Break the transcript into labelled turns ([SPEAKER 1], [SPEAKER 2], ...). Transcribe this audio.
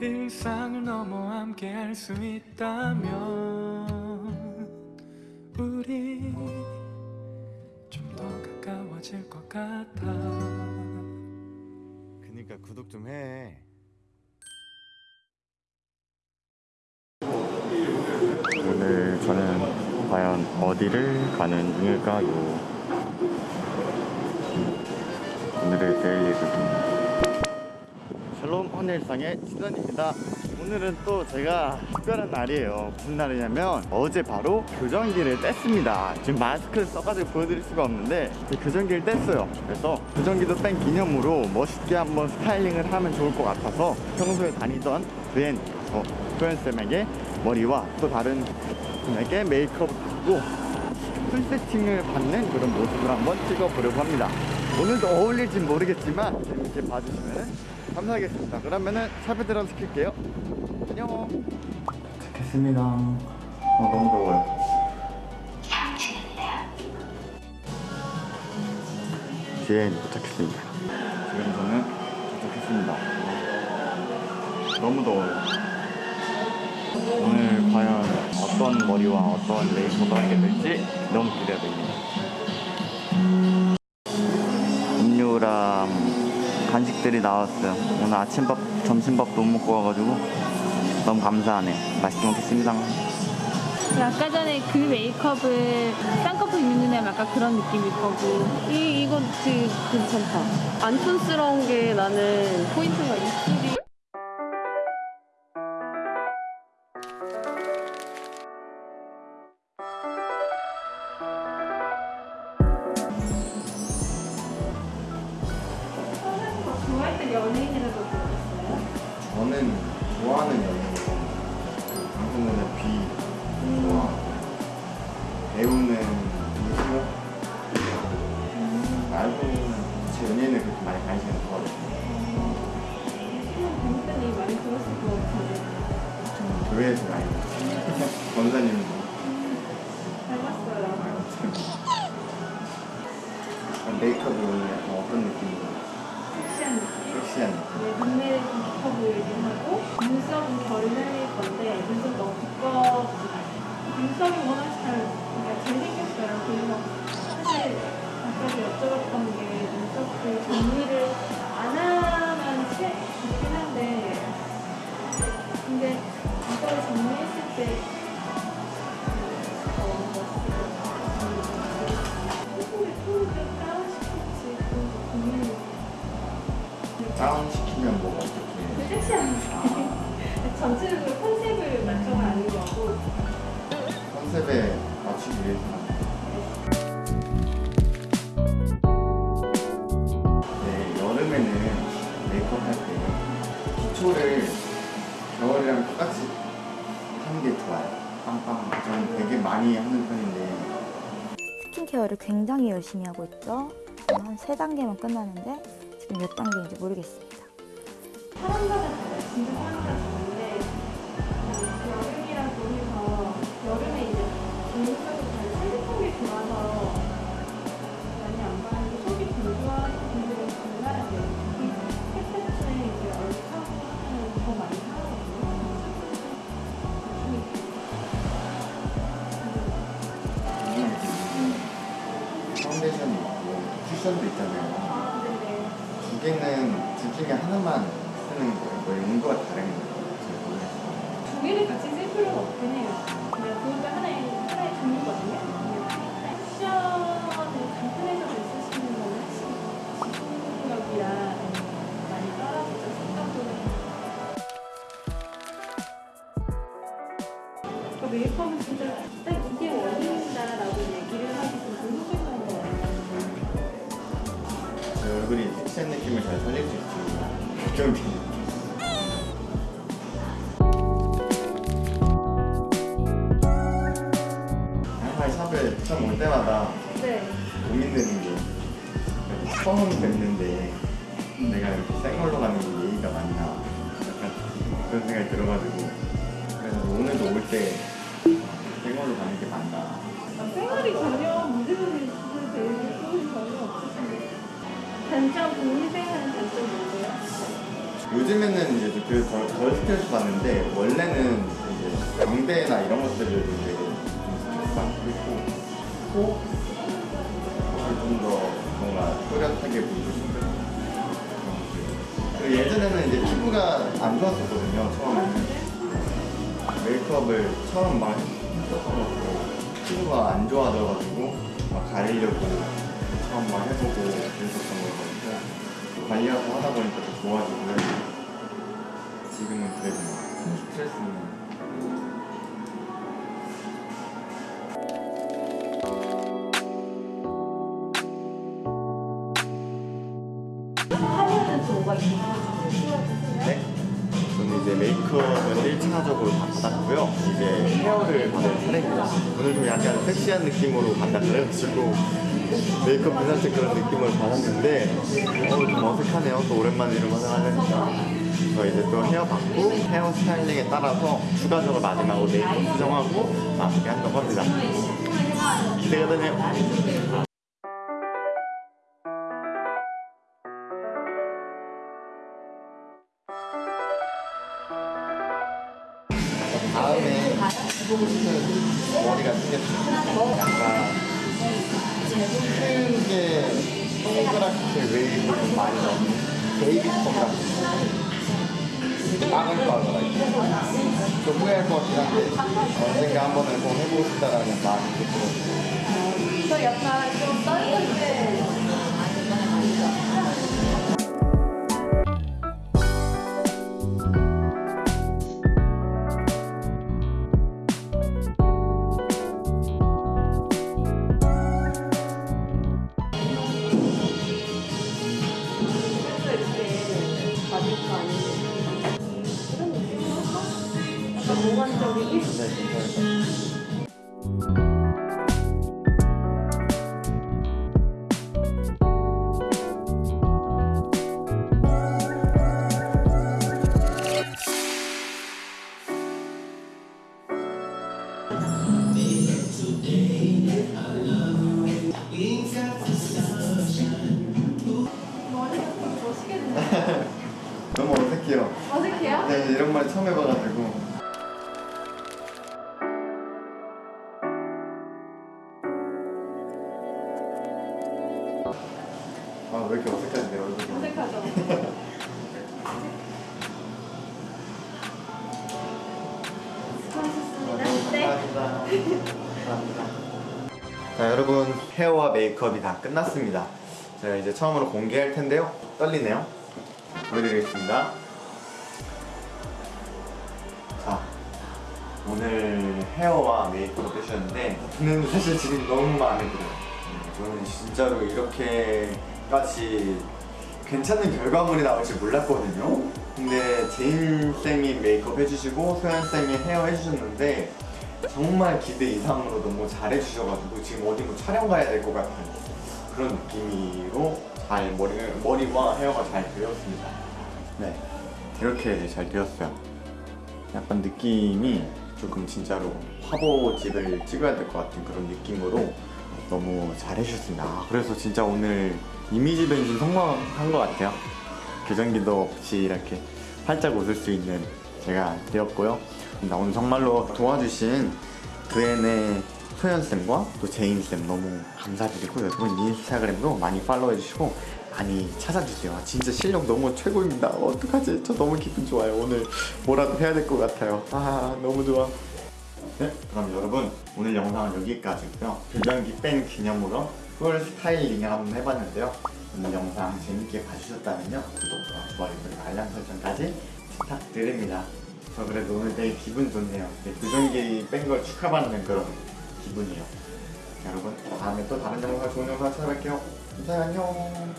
[SPEAKER 1] 일상을 넘어 함께 할 수 있다면 우리 좀 더 가까워질 것 같아
[SPEAKER 2] 그니까 구독 좀 해. 오늘 저는 과연 어디를 가는 중일까요? 오늘의 daily routine. 샬롬 헌일상의 시선입니다. 오늘은 또 제가 특별한 날이에요. 무슨 날이냐면 어제 바로 교정기를 뗐습니다. 지금 마스크를 써가지고 보여드릴 수가 없는데 교정기를 뗐어요. 그래서 교정기도 뺀 기념으로 멋있게 한번 styling을 하면 좋을 것 같아서 평소에 다니던 브랜 어, 표현쌤에게 머리와 또 다른 분에게 메이크업 을 받고 풀 세팅을 받는 그런 모습을 한번 찍어보려고 합니다. 오늘도 어울릴지 모르겠지만 재밌게 봐주시면 감사하겠습니다. 그러면은 샵에 들어가서 킬게요. 안녕. 됐습니다. 어, 너무 더워요. 뒤에 도착했습니다. 지금 저는 도착했습니다. 너무 더워요. 오늘 과연 어떤 머리와 어떤 메이크업을 하게 될지 너무 기대됩니다. 음료랑 간식들이 나왔어요. 오늘 아침밥, 점심밥도 못 먹고 와가지고 너무 감사하네. 맛있게 먹겠습니다.
[SPEAKER 3] 아까 전에 그 메이크업을 쌍꺼풀 있는 애면 약간 그런 느낌일 거고 이, 이거 되게 괜찮다
[SPEAKER 4] 안 촌스러운 게 나는 포인트가 입술이
[SPEAKER 3] 연예인이라고 들었어요?
[SPEAKER 2] 저는 좋아하는 연예인. 방송에는 비 좋아하고 배우는 이승호 말고는 제 연예인을 그렇게 많이 관심이
[SPEAKER 3] 많이 하는
[SPEAKER 2] 편인데
[SPEAKER 5] 스킨케어를 굉장히 열심히 하고 있죠. 한 세 단계만 끝나는데 지금 몇 단계인지 모르겠습니다.
[SPEAKER 3] 사람마다. 진짜 사람마다
[SPEAKER 2] 쿠션도 있잖아요.
[SPEAKER 3] 아, 네네.
[SPEAKER 2] 두 개는 둘 중에 하나만 쓰는 거예요. 뭐 용도가 다른 거예요.
[SPEAKER 3] 두 개를 같이 쓸 필요가 없긴 해요.
[SPEAKER 2] 얼굴이 섹시한 느낌을 잘 살릴 수 있지. 걱정이 항상 샵에 처음 올 때마다
[SPEAKER 3] 네.
[SPEAKER 2] 고민되는 게 처음 뵙는데 내가 이렇게 생 걸로 가는 게 예의가 맞나 그런 생각이 들어가지고 그래서 오늘도 올때 생얼로 가는 게 맞나
[SPEAKER 3] 아, 생활이 전혀 문제는 되게 소리 전혀 없으신데 단점 본인 생활은 단점 뭐예요?
[SPEAKER 2] 요즘에는 이제 그 덜 덜 스트레스 받는데 원래는 이제 광대나 이런 것들을 되게 좀 스트레스 받고 있고 또좀더 뭔가 또렷하게 보이고 싶은 그리고 예전에는 이제 피부가 안 좋았었거든요 처음에는 메이크업을 처음 막 했었고 피부가 안 좋아져가지고 막 가리려고 막 해보고 그랬었던 거거든요 관리하고 하다 보니까 더 좋아지고 지금은 그래도 큰 스트레스는? 네? 저는 이제 메이크업은 1차적으로 다 받았고요. 이제 헤어를 받을 차례입니다. 오늘 좀 약간 섹시한 느낌으로 받다 그래가지고 메이크업 비슷한 그런 느낌을 받았는데 어, 좀 어색하네요. 또 오랜만에 이런 거 하려니까. 저 이제 또 헤어 받고 헤어 스타일링에 따라서 추가적으로 마지막으로 메이크업 수정하고 마무리 한다고 합니다. 기대가 되네요. 다음에 머리가 생겼어요. 약간 큰게 동그랗게 웨이브 좀 많이 넣는 baby perm 같은 빠글빠글하게 좀 후회할 것 같긴 한데 언젠가 한 번은 꼭 해보고 싶다라는 마음이 들어요.
[SPEAKER 3] 저 약간 좀몽
[SPEAKER 2] 어색해요.
[SPEAKER 3] 어색해요?
[SPEAKER 2] 네, 이런 말 처음 해봐가지고. 아, 왜 이렇게 어색하지, 내 얼굴이.
[SPEAKER 3] 어색하죠? 수고하셨습니다
[SPEAKER 2] 네자 여러분 헤어와 메이크업이 다 끝났습니다 제가 이제 처음으로 공개할 텐데요 떨리네요 보여드리겠습니다 오늘 헤어와 메이크업 해주셨는데 저는 사실 지금 너무 마음에 들어요. 네, 저는 진짜로 이렇게까지 괜찮은 결과물이 나올 줄 몰랐거든요. 근데 제인쌤이 메이크업 해주시고 소연쌤이 헤어 해주셨는데 정말 기대 이상으로 너무 잘해주셔가지고 지금 어디 뭐 촬영 가야 될 것 같은 그런 느낌으로 잘 머리, 머리와 헤어가 잘 되었습니다. 네 이렇게 잘 되었어요. 약간 느낌이 조금 진짜로 화보집을 찍어야 될 것 같은 그런 느낌으로 너무 잘 해주셨습니다. 아, 그래서 진짜 오늘 이미지 변신 성공한 것 같아요. 교정기도 없이 이렇게 활짝 웃을 수 있는 제가 되었고요. 나 오늘 정말로 도와주신 그앤의 소연쌤과 또 제인쌤 너무 감사드리고 여러분 인스타그램도 많이 follow해주시고 많이 찾아주세요. 진짜 실력 너무 최고입니다. 어떡하지? 저 너무 기분 좋아요. 오늘 뭐라도 해야 될 것 같아요. 아 너무 좋아. 네 그럼 여러분 오늘 영상은 여기까지고요. 교정기 뺀 기념으로 full styling을 한번 해봤는데요. 오늘 영상 재밌게 봐주셨다면요. 구독과 좋아요 그리고 알람 설정까지 부탁드립니다. 저 그래도 오늘 되게 기분 좋네요. 네, 교정기 뺀 걸 축하받는 그런 기분이에요 여러분 다음에 또 다른 영상 좋은 영상 찾아뵐게요. 감사해요 안녕